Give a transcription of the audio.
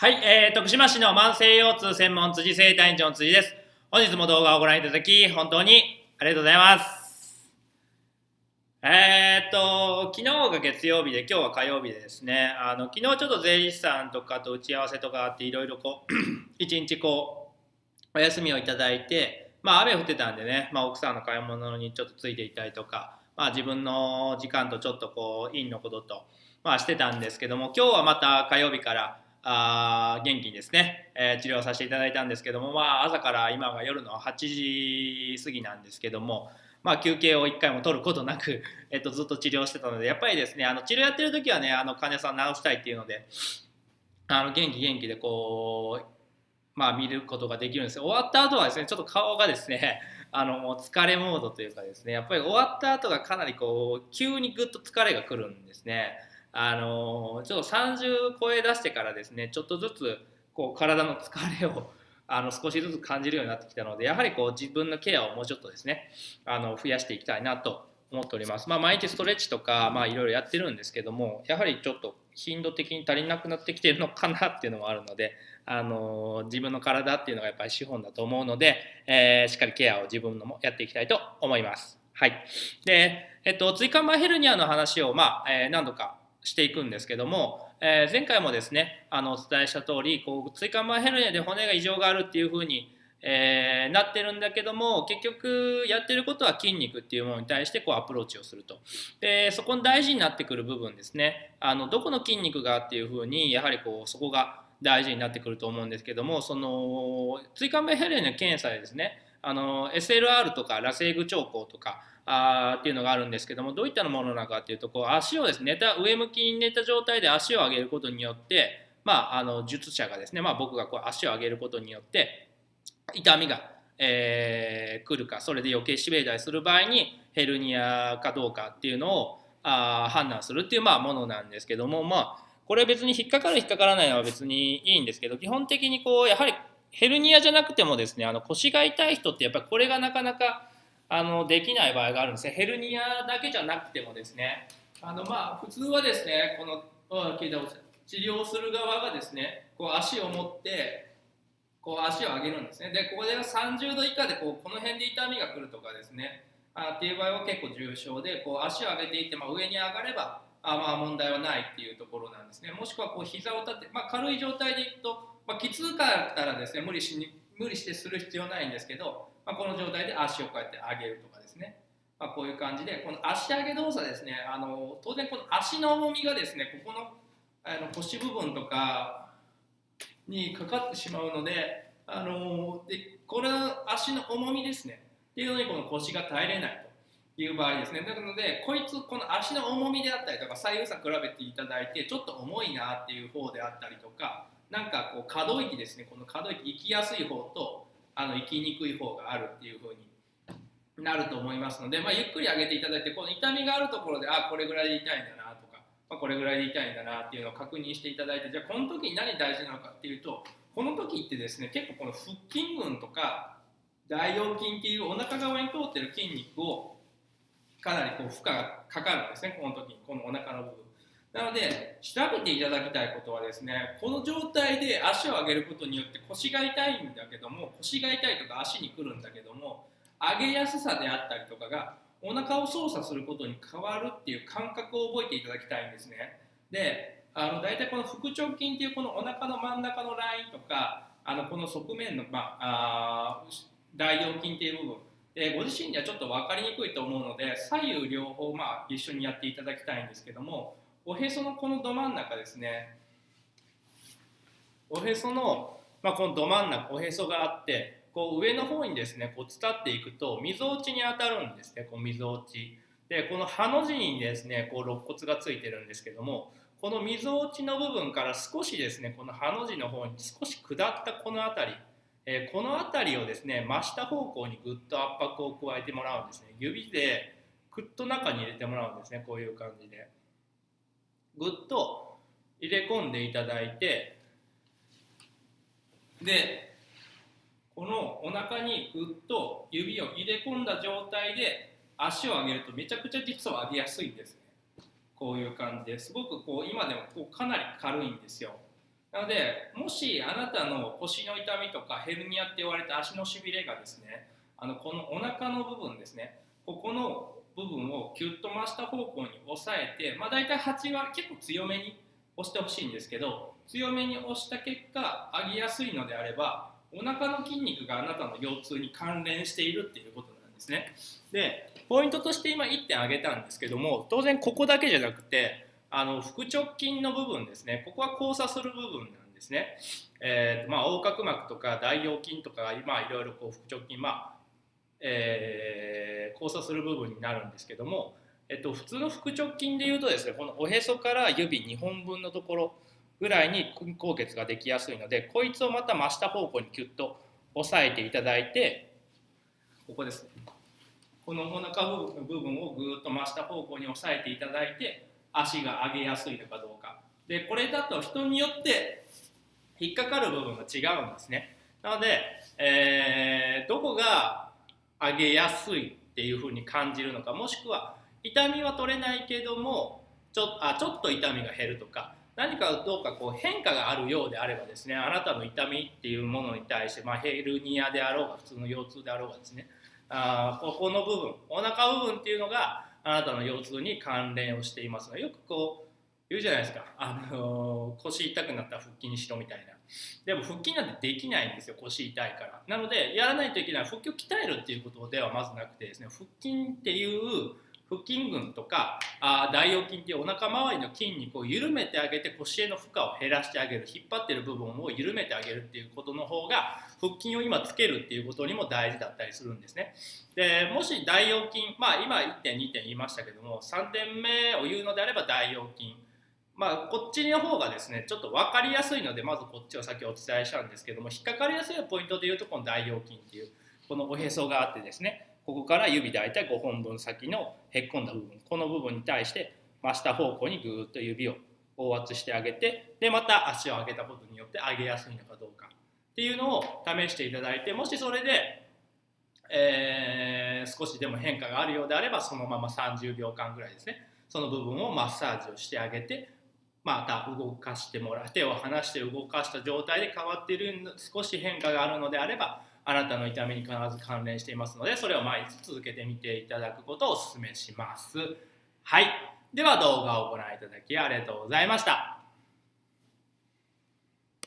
はい、えー、徳島市の慢性腰痛専門辻生体院長の辻です。本日も動画をご覧いただき、本当にありがとうございます。えーっと、昨日が月曜日で、今日は火曜日でですね、あの昨日ちょっと税理士さんとかと打ち合わせとかあって、いろいろこう、一日こう、お休みをいただいて、まあ雨降ってたんでね、まあ奥さんの買い物にちょっとついていたりとか、まあ自分の時間とちょっとこう、院のことと、まあしてたんですけども、今日はまた火曜日から、あ元気にですね、えー治療させていただいたんですけども、まあ、朝から今が夜の8時過ぎなんですけども、まあ、休憩を1回も取ることなく、えっと、ずっと治療してたのでやっぱりですねあの治療やってる時はねあの患者さん治したいっていうのであの元気元気でこう、まあ、見ることができるんですよ終わった後はですねちょっと顔がですね あのもう疲れモードというかですねやっぱり終わった後がかなりこう急にぐっと疲れがくるんですね。あのちょっと30超え出してからですねちょっとずつこう体の疲れを あの少しずつ感じるようになってきたのでやはりこう自分のケアをもうちょっとですねあの増やしていきたいなと思っております。まあ、毎日ストレッチとか、まあ、いろいろやってるんですけどもやはりちょっと頻度的に足りなくなってきているのかなっていうのもあるので、あの自分の体っていうのがやっぱり資本だと思うので、えーしっかりケアを自分のもやっていきたいと思います。はい。で、えっと、椎間板ヘルニアの話を、まあ、えー何度かしていくんですけども、えー前回もですねあのお伝えした通りこう椎間板ヘルニアで骨が異常があるっていうふうに、えーなってるんだけども結局やってることは筋肉っていうものに対してこうアプローチをすると。でそこに大事になってくる部分ですね。あのどこの筋肉がっていうふうにやはりこうそこが大事になってくると思うんですけどもその椎間板ヘルニアの検査でですねあの SLR とか螺旋具兆候とかあっていうのがあるんですけどもどういったものなのかっていうとこう足をですね寝た上向きに寝た状態で足を上げることによってまああの術者がですねまあ僕がこう足を上げることによって痛みが、えー来るかそれで余計しびれたりする場合にヘルニアかどうかっていうのをあ判断するっていうまあものなんですけどもまあこれ別に引っかかる引っかからないのは別にいいんですけど基本的にこうやはりヘルニアじゃなくてもですねあの腰が痛い人ってやっぱりこれがなかなかあのできない場合があるんですね。ヘルニアだけじゃなくてもですね。あのまあ普通はですねこの治療する側がですねこう足を持ってこう足を上げるんですね。でここで30度以下でこうこの辺で痛みが来るとかですね。あっていう場合は結構重症でこう足を上げていって、まあ、上に上がればあまあ問題はないっていうところなんですね。もしくはこう膝を立て、まあ、軽い状態でいくと、まあ、きつかったらですね無理しに無理してする必要ないんですけど、まあ、この状態で足をこうやって上げるとかですね、まあ、こういう感じでこの足上げ動作ですね。あの当然この足の重みがですねここのあの腰部分とかにかかってしまうのであのでこれは足の重みですね。っていうのにこの腰が耐えれないという場合ですね。なのでこいつこの足の重みであったりとか左右差比べていただいてちょっと重いなっていう方であったりとかなんかこう可動域ですね。この可動域行きやすい方とあの行きにくい方があるっていう風になると思いますので、まあ、ゆっくり上げていただいてこの痛みがあるところであこれぐらいで痛いんだなとか、まあ、これぐらいで痛いんだなっていうのを確認していただいてじゃあこの時に何大事なのかっていうとこの時ってですね結構この腹筋群とか大腰筋っていうお腹側に通ってる筋肉をかなりこう負荷がかかるんですねこの時にこのお腹の部分。なので調べていただきたいことはですねこの状態で足を上げることによって腰が痛いんだけども腰が痛いとか足にくるんだけども上げやすさであったりとかがお腹を操作することに変わるっていう感覚を覚えていただきたいんですね。であの大体この腹直筋っていうこのお腹の真ん中のラインとかあのこの側面の、まあ、あ大腰筋っていう部分でご自身ではちょっと分かりにくいと思うので左右両方、まあ、一緒にやっていただきたいんですけどもおへそのこのど真ん中ですね。おへその、まあ、このど真ん中おへそがあってこう上の方にですねこう伝っていくとみぞおちに当たるんですねこうみぞおち。でこのハの字にですねこう肋骨がついてるんですけどもこのみぞおちの部分から少しですねこのハの字の方に少し下ったこの辺りえこの辺りをですね真下方向にぐっと圧迫を加えてもらうんですね。指でぐっと中に入れてもらうんですねこういう感じで。ぐっと入れ込んでいただいてでこのお腹にぐっと指を入れ込んだ状態で足を上げるとめちゃくちゃ実は上げやすいんですね。こういう感じですごくこう今でもこうかなり軽いんですよ。なのでもしあなたの腰の痛みとかヘルニアって言われた足のしびれがですねあのこのお腹の部分ですねここの部分をキュッと真下方向に押さえて、まあ、大体8割結構強めに押してほしいんですけど強めに押した結果上げやすいのであればお腹の筋肉があなたの腰痛に関連しているっていうことなんですね。でポイントとして今1点挙げたんですけども当然ここだけじゃなくてあの腹直筋の部分ですね。ここは交差する部分なんですね、えーまあ、横隔膜とか大腰筋とか今いろいろこう腹直筋まあえー、交差する部分になるんですけども、えっと、普通の腹直筋でいうとですねこのおへそから指2本分のところぐらいに筋硬血ができやすいのでこいつをまた真下方向にキュッと押さえていただいてここですこのお腹部分をぐーっと真下方向に押さえていただいて足が上げやすいのかどうか。でこれだと人によって引っかかる部分が違うんですね。なので、えー、どこが上げやすいっていうふうに感じるのかもしくは痛みは取れないけどもちょあちょっと痛みが減るとか何かどうかこう変化があるようであればですねあなたの痛みっていうものに対して、まあ、ヘルニアであろうが普通の腰痛であろうがですねあここの部分お腹部分っていうのがあなたの腰痛に関連をしていますのでよくこう言うじゃないですか、あのー、腰痛くなったら腹筋にしろみたいな。でも腹筋なんてできないんですよ腰痛いから。なのでやらないといけない。腹筋を鍛えるっていうことではまずなくてですね腹筋っていう腹筋群とかあ大腰筋っていうお腹周りの筋肉を緩めてあげて腰への負荷を減らしてあげる。引っ張ってる部分を緩めてあげるっていうことの方が腹筋を今つけるっていうことにも大事だったりするんですね。でもし大腰筋まあ今1点2点言いましたけども3点目を言うのであれば大腰筋。まあ、こっちの方がですねちょっと分かりやすいのでまずこっちを先お伝えしたんですけども引っかかりやすいポイントでいうとこの大腰筋っていうこのおへそがあってですねここから指大体5本分先のへっこんだ部分この部分に対して真下方向にぐーっと指を押圧してあげてでまた足を上げたことによって上げやすいのかどうかっていうのを試していただいてもしそれで、えー、少しでも変化があるようであればそのまま30秒間ぐらいですねその部分をマッサージをしてあげてまた動かしてもらう手を離して動かした状態で変わっている少し変化があるのであればあなたの痛みに必ず関連していますのでそれを毎日続けてみていただくことをお勧めします。はい。では動画をご覧いただきありがとうございました。